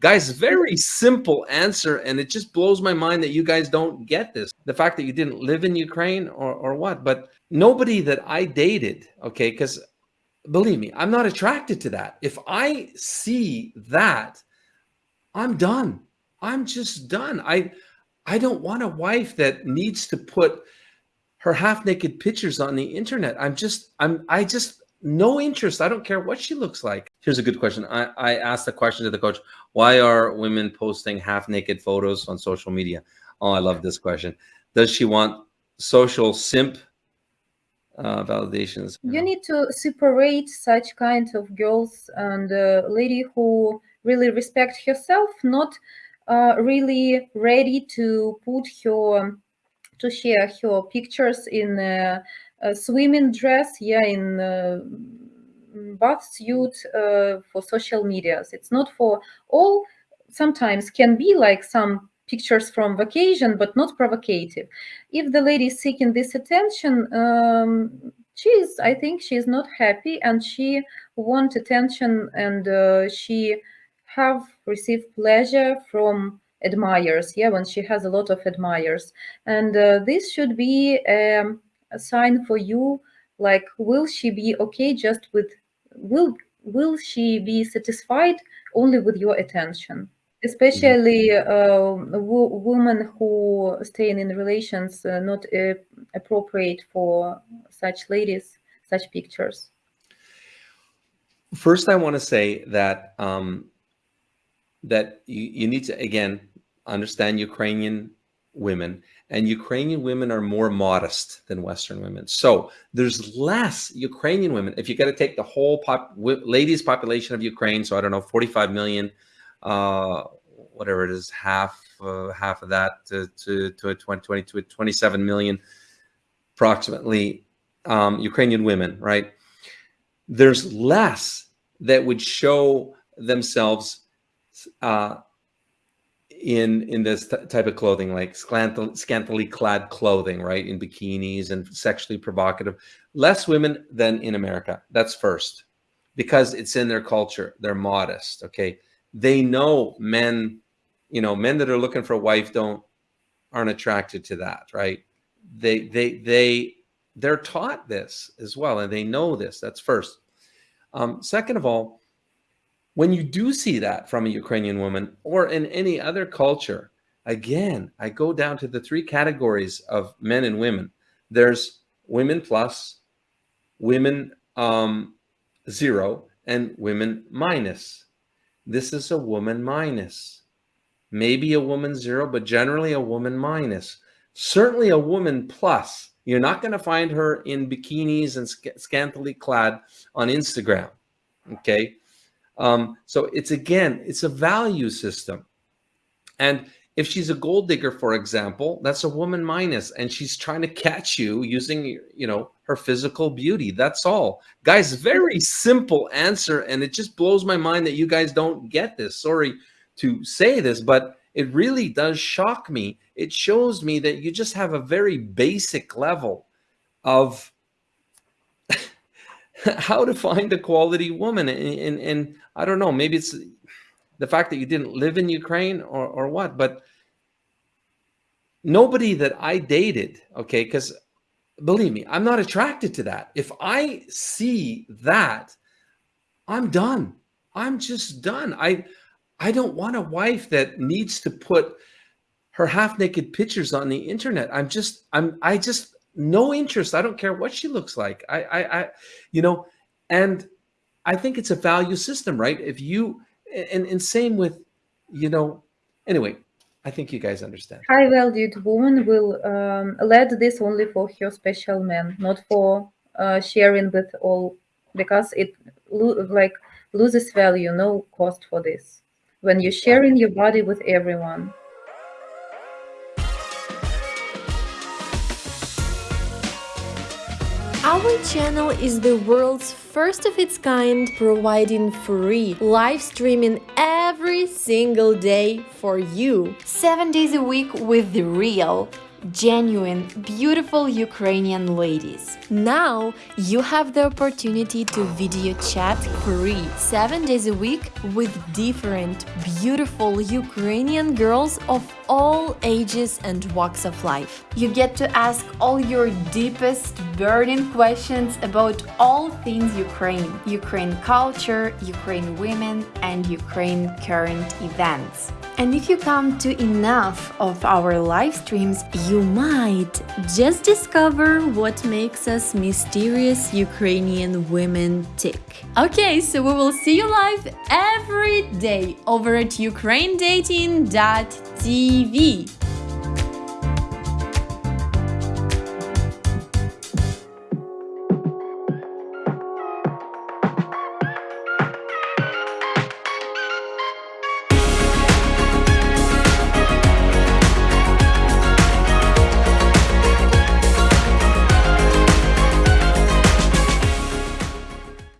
Guys, very simple answer, and it just blows my mind that you guys don't get this. The fact that you didn't live in Ukraine or, or what, but nobody that I dated, okay, because believe me, I'm not attracted to that. If I see that, I'm done. I'm just done. I I don't want a wife that needs to put her half naked pictures on the internet. I'm just I'm I just no interest. I don't care what she looks like. Here's a good question. I, I asked the question to the coach, why are women posting half naked photos on social media? Oh, I love this question. Does she want social simp uh, validations? You need to separate such kind of girls and a lady who really respect herself, not uh, really ready to put her, to share her pictures in a, a swimming dress, yeah, in bath suit uh, for social medias. It's not for all. Sometimes can be like some pictures from vacation, but not provocative. If the lady is seeking this attention, um, she is, I think she is not happy and she want attention and uh, she have received pleasure from admirers. Yeah, when she has a lot of admirers. And uh, this should be um, a sign for you, like, will she be okay just with, will, will she be satisfied only with your attention? especially uh, women who stay in relations uh, not uh, appropriate for such ladies such pictures first i want to say that um, that you, you need to again understand ukrainian women and ukrainian women are more modest than western women so there's less ukrainian women if you got to take the whole pop ladies population of ukraine so i don't know 45 million uh, whatever it is, half uh, half of that to to, to a 20, 20 to a 27 million approximately um, Ukrainian women, right? There's less that would show themselves uh, in in this type of clothing, like scantily, scantily clad clothing, right? In bikinis and sexually provocative. Less women than in America. That's first, because it's in their culture. They're modest. Okay they know men, you know, men that are looking for a wife don't aren't attracted to that, right? They they they they're taught this as well, and they know this. That's first. Um, second of all, when you do see that from a Ukrainian woman or in any other culture, again, I go down to the three categories of men and women. There's women plus, women um, zero, and women minus. This is a woman minus. Maybe a woman zero, but generally a woman minus. Certainly a woman plus. You're not going to find her in bikinis and sc scantily clad on Instagram. Okay. Um, so it's again, it's a value system. And if she's a gold digger, for example, that's a woman minus, and she's trying to catch you using, you know, her physical beauty. That's all. Guys, very simple answer, and it just blows my mind that you guys don't get this. Sorry to say this, but it really does shock me. It shows me that you just have a very basic level of how to find a quality woman. And, and, and I don't know, maybe it's the fact that you didn't live in Ukraine or, or what, but nobody that I dated, okay, because believe me, I'm not attracted to that. If I see that, I'm done. I'm just done. I I don't want a wife that needs to put her half naked pictures on the internet. I'm just I'm I just no interest. I don't care what she looks like. I I, I you know, and I think it's a value system, right? If you and, and same with, you know, anyway, I think you guys understand. High valued woman will um, lead this only for her special man, not for uh, sharing with all, because it lo like loses value, no cost for this. When you're sharing your body with everyone. Our channel is the world's first of its kind, providing free live streaming every single day for you. 7 days a week with the real genuine, beautiful Ukrainian ladies. Now you have the opportunity to video chat free 7 days a week with different beautiful Ukrainian girls of all ages and walks of life. You get to ask all your deepest burning questions about all things Ukraine, Ukraine culture, Ukraine women and Ukraine current events. And if you come to enough of our live streams, you might just discover what makes us mysterious Ukrainian women tick. Okay, so we will see you live every day over at ukrainedating.tv.